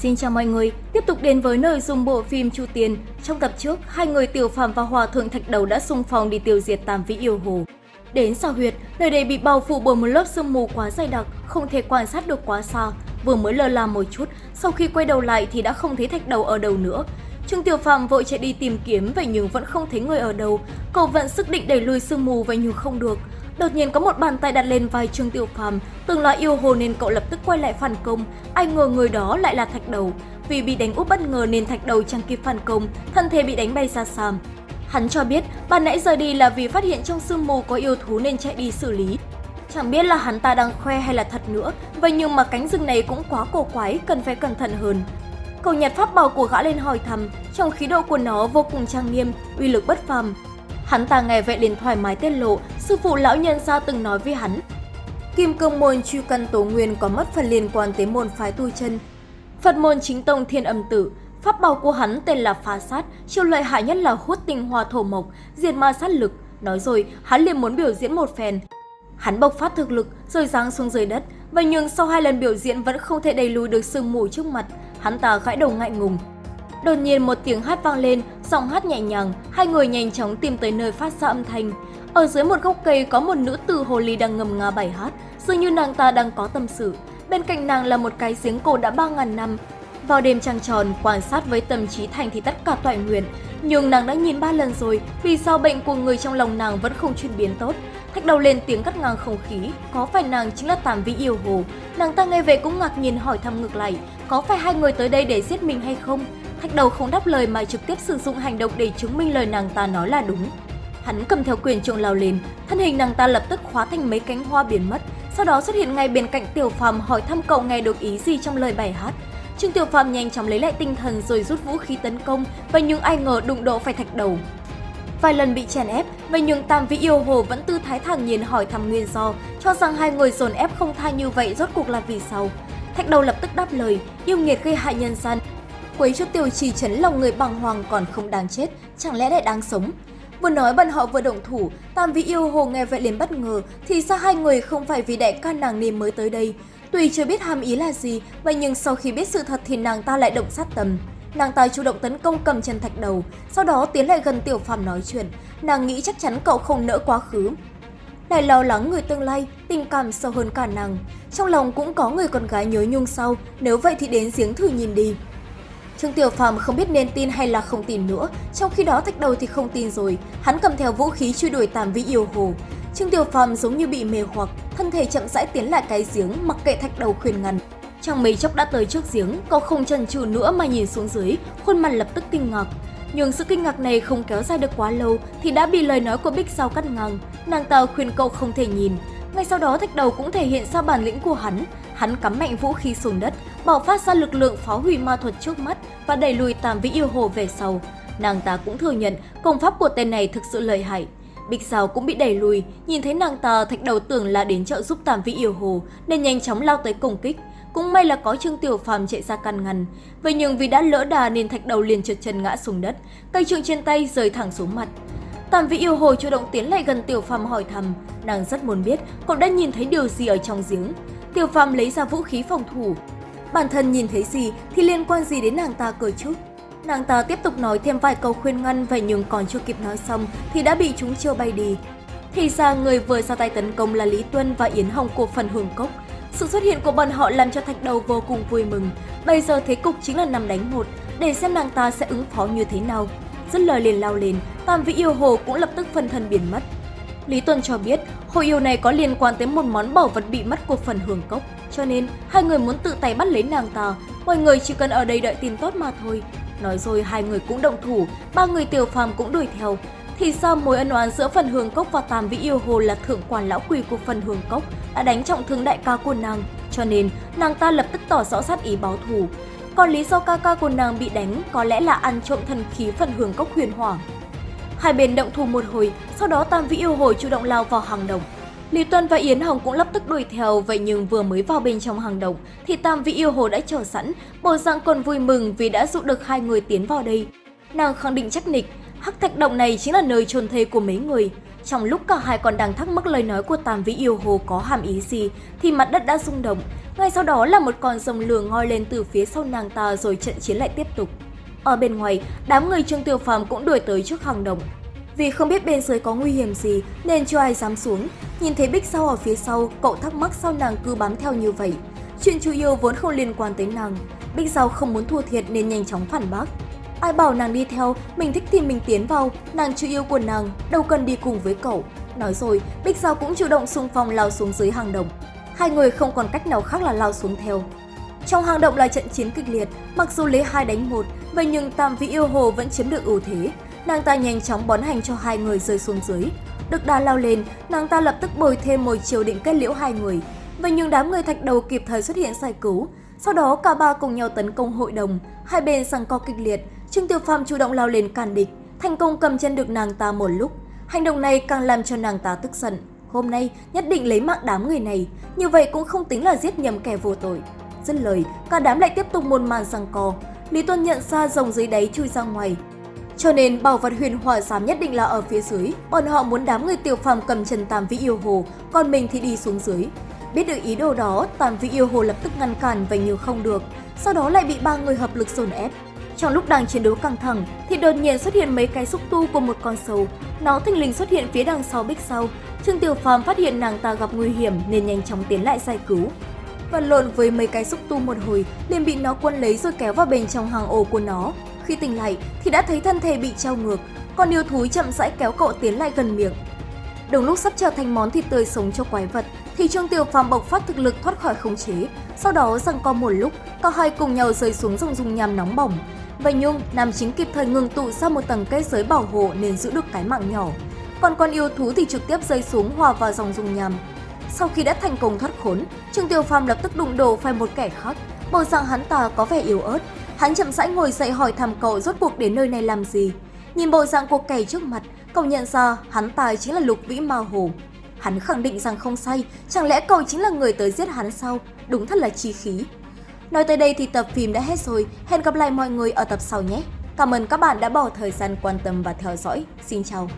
Xin chào mọi người, tiếp tục đến với nội dung bộ phim Chu tiên Trong tập trước, hai người Tiểu Phàm và Hòa Thượng Thạch Đầu đã xung phong đi tiêu diệt Tam Vĩ Yêu Hồ. Đến sao huyệt, nơi đây bị bao phủ bởi một lớp sương mù quá dày đặc, không thể quan sát được quá xa. Vừa mới lơ là một chút, sau khi quay đầu lại thì đã không thấy Thạch Đầu ở đâu nữa. Trương Tiểu Phàm vội chạy đi tìm kiếm vậy nhưng vẫn không thấy người ở đâu. Cậu vẫn sức định đẩy lùi sương mù vậy nhưng không được. Đột nhiên có một bàn tay đặt lên vai Trương Tiểu Phàm, từng là yêu hồ nên cậu lập tức quay lại phản công. Ai ngờ người đó lại là Thạch Đầu. Vì bị đánh úp bất ngờ nên Thạch Đầu chẳng kịp phản công, thân thể bị đánh bay xa xa. Hắn cho biết ban nãy rời đi là vì phát hiện trong sương mù có yêu thú nên chạy đi xử lý. Chẳng biết là hắn ta đang khoe hay là thật nữa, vậy nhưng mà cánh rừng này cũng quá cổ quái, cần phải cẩn thận hơn. Cậu nhặt pháp bảo của gã lên hỏi thăm, trong khí độ của nó vô cùng trang nghiêm, uy lực bất phàm. Hắn ta nghe vậy liền thoải mái tiết lộ, sư phụ lão nhân gia từng nói với hắn. Kim cương môn truy căn tố nguyên có mất phần liên quan tới môn phái tu chân. Phật môn chính tông thiên âm tử, pháp bảo của hắn tên là phá sát, chiêu lợi hại nhất là hút tinh hoa thổ mộc, diệt ma sát lực. Nói rồi, hắn liền muốn biểu diễn một phen. Hắn bộc phát thực lực rồi giáng xuống dưới đất, và nhưng sau hai lần biểu diễn vẫn không thể đẩy lùi được sương mù trước mặt, hắn ta gãi đầu ngại ngùng. Đột nhiên một tiếng hát vang lên, giọng hát nhẹ nhàng, hai người nhanh chóng tìm tới nơi phát ra âm thanh. Ở dưới một gốc cây có một nữ tử hồ ly đang ngầm nga bài hát, dường như nàng ta đang có tâm sự. Bên cạnh nàng là một cái giếng cổ đã 3.000 năm. Vào đêm trăng tròn, quan sát với tâm trí thành thì tất cả toại nguyện. Nhưng nàng đã nhìn ba lần rồi, vì sao bệnh của người trong lòng nàng vẫn không chuyển biến tốt. Thách đầu lên tiếng cắt ngang không khí, có phải nàng chính là Tàm Vĩ Yêu Hồ? Nàng ta nghe về cũng ngạc nhiên hỏi thăm ngược lại, có phải hai người tới đây để giết mình hay không? Thách đầu không đáp lời mà trực tiếp sử dụng hành động để chứng minh lời nàng ta nói là đúng. Hắn cầm theo quyền trượng lao lên, thân hình nàng ta lập tức khóa thành mấy cánh hoa biến mất, sau đó xuất hiện ngay bên cạnh Tiểu Phàm hỏi thăm cậu nghe được ý gì trong lời bài hát. Trương Tiểu Phàm nhanh chóng lấy lại tinh thần rồi rút vũ khí tấn công, và nhưng ai ngờ đụng độ phải thạch đầu. Vài lần bị chèn ép, vậy nhưng Tam Vĩ Yêu Hồ vẫn tư thái thản nhiên hỏi thăm nguyên do, cho rằng hai người dồn ép không tha như vậy rốt cuộc là vì sao. Thạch đầu lập tức đáp lời, yêu nghiệt gây hại nhân gian, quấy cho tiểu trì chấn lòng người bằng hoàng còn không đáng chết, chẳng lẽ lại đáng sống. Vừa nói bọn họ vừa động thủ, Tam Vĩ Yêu Hồ nghe vậy liền bất ngờ, thì sao hai người không phải vì đại ca nàng nên mới tới đây. Tuy chưa biết hàm ý là gì, vậy nhưng sau khi biết sự thật thì nàng ta lại động sát tâm. Nàng ta chủ động tấn công cầm chân thạch đầu, sau đó tiến lại gần Tiểu Phàm nói chuyện. Nàng nghĩ chắc chắn cậu không nỡ quá khứ. Lại lo lắng người tương lai, tình cảm sâu hơn cả nàng. Trong lòng cũng có người con gái nhớ nhung sau, nếu vậy thì đến giếng thử nhìn đi. Trương Tiểu Phàm không biết nên tin hay là không tin nữa, trong khi đó thạch đầu thì không tin rồi, hắn cầm theo vũ khí truy đuổi Tam Vĩ yêu hồ. Trương Tiểu Phàm giống như bị mê hoặc, thân thể chậm rãi tiến lại cái giếng, mặc kệ thạch đầu khuyên ngăn. Trong mấy chốc đã tới trước giếng, cậu không chần chừ nữa mà nhìn xuống dưới, khuôn mặt lập tức kinh ngạc. Nhưng sự kinh ngạc này không kéo dài được quá lâu thì đã bị lời nói của Bích Sao cắt ngang. Nàng ta khuyên cậu không thể nhìn. Ngay sau đó thạch đầu cũng thể hiện ra bản lĩnh của hắn. Hắn cắm mạnh vũ khí xuống đất, bạo phát ra lực lượng phá hủy ma thuật trước mắt và đẩy lùi Tam Vĩ Yêu Hồ về sau. Nàng ta cũng thừa nhận công pháp của tên này thực sự lợi hại. Bích Sao cũng bị đẩy lùi, nhìn thấy nàng ta thạch đầu tưởng là đến trợ giúp Tam Vĩ Yêu Hồ nên nhanh chóng lao tới công kích. Cũng may là có Trương Tiểu Phàm chạy ra can ngăn. Vậy nhưng vì đã lỡ đà nên thạch đầu liền trượt chân ngã xuống đất, cây trượng trên tay rơi thẳng xuống mặt. Tam Vĩ yêu hồ chủ động tiến lại gần Tiểu Phàm hỏi thăm, nàng rất muốn biết cậu đã nhìn thấy điều gì ở trong giếng. Tiểu Phàm lấy ra vũ khí phòng thủ. Bản thân nhìn thấy gì thì liên quan gì đến nàng ta cơ chứ? Nàng ta tiếp tục nói thêm vài câu khuyên ngăn vậy nhưng còn chưa kịp nói xong thì đã bị chúng chưa bay đi. Thì ra người vừa ra tay tấn công là Lý Tuân và Yến Hồng của phần hưởng cốc. Sự xuất hiện của bọn họ làm cho Thạch Đầu vô cùng vui mừng. Bây giờ thế cục chính là năm đánh một, để xem nàng ta sẽ ứng phó như thế nào. Dứt lời liền lao lên, Tam Vĩ Yêu Hồ cũng lập tức phân thân biến mất. Lý Tuân cho biết, hồ yêu này có liên quan tới một món bảo vật bị mất của phần hưởng cốc, cho nên hai người muốn tự tay bắt lấy nàng ta, mọi người chỉ cần ở đây đợi tin tốt mà thôi. Nói rồi hai người cũng động thủ, ba người tiểu phàm cũng đuổi theo. Thì sao mối ân oán giữa phần hưởng cốc và Tam Vĩ Yêu Hồ là thượng quan lão quỷ của phần hưởng cốc đã đánh trọng thương đại ca của nàng, cho nên nàng ta lập tức tỏ rõ sát ý báo thù. Còn lý do ca ca của nàng bị đánh có lẽ là ăn trộm thần khí phần hưởng cốc huyền hoàng. Hai bên động thủ một hồi, sau đó Tam Vĩ yêu hồi chủ động lao vào hàng đồng, Lý Tuân và Yến Hồng cũng lập tức đuổi theo, vậy nhưng vừa mới vào bên trong hàng động thì Tam Vĩ yêu hồ đã chờ sẵn, bộ dạng còn vui mừng vì đã dụ được hai người tiến vào đây. Nàng khẳng định chắc nịch, hắc thạch động này chính là nơi chôn thây của mấy người. Trong lúc cả hai còn đang thắc mắc lời nói của Tam Vĩ yêu hồ có hàm ý gì, thì mặt đất đã rung động. Ngay sau đó là một con rồng lửa ngoi lên từ phía sau nàng ta rồi trận chiến lại tiếp tục. Ở bên ngoài, đám người Trương Tiểu Phàm cũng đuổi tới trước hàng đồng Vì không biết bên dưới có nguy hiểm gì nên chưa ai dám xuống. Nhìn thấy Bích Sau ở phía sau, cậu thắc mắc sao nàng cứ bám theo như vậy. Chuyện chủ yêu vốn không liên quan tới nàng. Bích Sau không muốn thua thiệt nên nhanh chóng phản bác. Ai bảo nàng đi theo, mình thích thì mình tiến vào, nàng chủ yêu của nàng, đâu cần đi cùng với cậu. Nói rồi, Bích Giao cũng chủ động xung phong lao xuống dưới hàng đồng Hai người không còn cách nào khác là lao xuống theo. Trong hang động là trận chiến kịch liệt, mặc dù lấy hai đánh một, vậy nhưng Tam Vĩ yêu hồ vẫn chiếm được ưu thế. Nàng ta nhanh chóng bón hành cho hai người rơi xuống dưới. Được đà lao lên, nàng ta lập tức bồi thêm một chiều định kết liễu hai người. Vậy nhưng đám người thạch đầu kịp thời xuất hiện giải cứu. Sau đó cả ba cùng nhau tấn công hội đồng, hai bên giằng co kịch liệt. Trương Tiểu Phàm chủ động lao lên cản địch, thành công cầm chân được nàng ta một lúc. Hành động này càng làm cho nàng ta tức giận. Hôm nay nhất định lấy mạng đám người này, như vậy cũng không tính là giết nhầm kẻ vô tội. Dứt lời, cả đám lại tiếp tục một màn giằng co. Lý Tuân nhận ra rồng dưới đáy chui ra ngoài, cho nên bảo vật huyền hỏa giám nhất định là ở phía dưới, bọn họ muốn đám người tiểu phàm cầm trần tam vĩ yêu hồ, còn mình thì đi xuống dưới. Biết được ý đồ đó, tam vĩ yêu hồ lập tức ngăn cản và như không được, sau đó lại bị ba người hợp lực dồn ép. Trong lúc đang chiến đấu căng thẳng thì đột nhiên xuất hiện mấy cái xúc tu của một con sâu. Nó thình lình xuất hiện phía đằng sau bích sau. Trương Tiểu Phàm phát hiện nàng ta gặp nguy hiểm nên nhanh chóng tiến lại giải cứu và lộn với mấy cái xúc tu một hồi liền bị nó quân lấy rồi kéo vào bên trong hàng ổ của nó. Khi tỉnh lại thì đã thấy thân thể bị trao ngược, còn yêu thú chậm rãi kéo cậu tiến lại gần miệng. Đồng lúc sắp trở thành món thịt tươi sống cho quái vật thì Trương Tiểu Phàm bộc phát thực lực thoát khỏi khống chế. Sau đó rằng co một lúc, cả hai cùng nhau rơi xuống dòng dung nham nóng bỏng. Vậy nhưng nam chính kịp thời ngừng tụ ra một tầng kết giới bảo hộ nên giữ được cái mạng nhỏ. Còn con yêu thú thì trực tiếp rơi xuống hòa vào dòng dung nham. Sau khi đã thành công thoát khốn, Trương Tiểu Phàm lập tức đụng đổ phải một kẻ khác. Bộ dạng hắn ta có vẻ yếu ớt, Hắn chậm rãi ngồi dậy hỏi thăm cậu rốt cuộc đến nơi này làm gì. Nhìn bộ dạng của kẻ trước mặt, cậu nhận ra hắn ta chính là Lục Vĩ Ma Hồ. Hắn khẳng định rằng không sai, chẳng lẽ cậu chính là người tới giết hắn sao? Đúng thật là chi khí. Nói tới đây thì tập phim đã hết rồi, hẹn gặp lại mọi người ở tập sau nhé. Cảm ơn các bạn đã bỏ thời gian quan tâm và theo dõi. Xin chào!